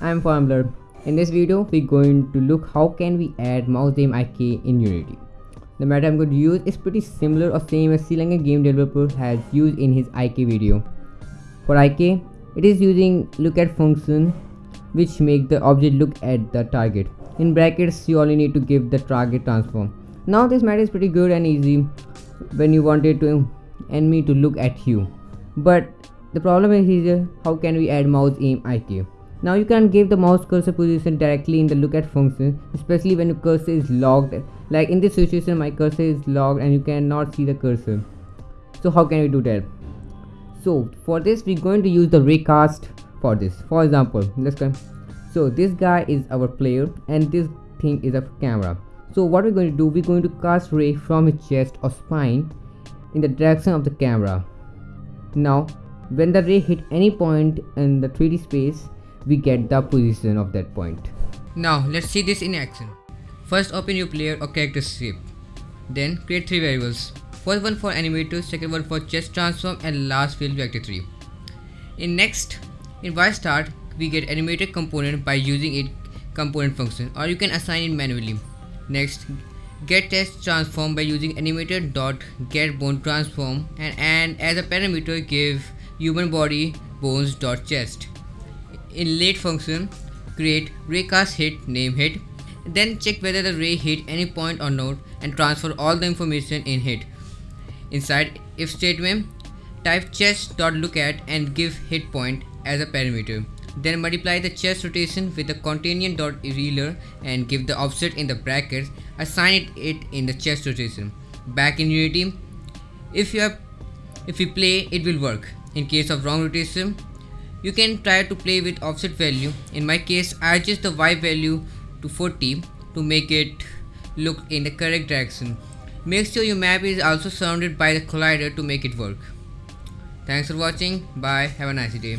I'm Formler. In this video, we're going to look how can we add mouse aim IK in Unity. The method I'm going to use is pretty similar or same as Sri Lankan game developer has used in his IK video. For IK, it is using look at function which make the object look at the target. In brackets, you only need to give the target transform. Now this method is pretty good and easy when you wanted to enemy to look at you. But the problem is here, how can we add mouse aim IK? Now you can give the mouse cursor position directly in the look at function, especially when your cursor is locked. Like in this situation, my cursor is locked and you cannot see the cursor. So how can we do that? So for this, we're going to use the raycast for this. For example, let's go. So this guy is our player and this thing is a camera. So what we're going to do, we're going to cast ray from his chest or spine in the direction of the camera. Now, when the ray hit any point in the 3D space, we get the position of that point. Now let's see this in action. First open your player or character shape. Then create three variables. First one for animator, second one for chest transform and last field vector 3. In next, in y start, we get animated component by using it component function or you can assign it manually. Next, get chest transform by using animator dot get bone transform and, and as a parameter give human body bones dot chest in late function create raycast hit name hit then check whether the ray hit any point or not and transfer all the information in hit. Inside if statement type chest.lookat and give hit point as a parameter. Then multiply the chest rotation with the Quaternion.Euler and give the offset in the brackets. Assign it, it in the chest rotation. Back in unity if you have if we play it will work. In case of wrong rotation you can try to play with offset value. In my case, I adjust the Y value to 40 to make it look in the correct direction. Make sure your map is also surrounded by the collider to make it work. Thanks for watching. Bye. Have a nice day.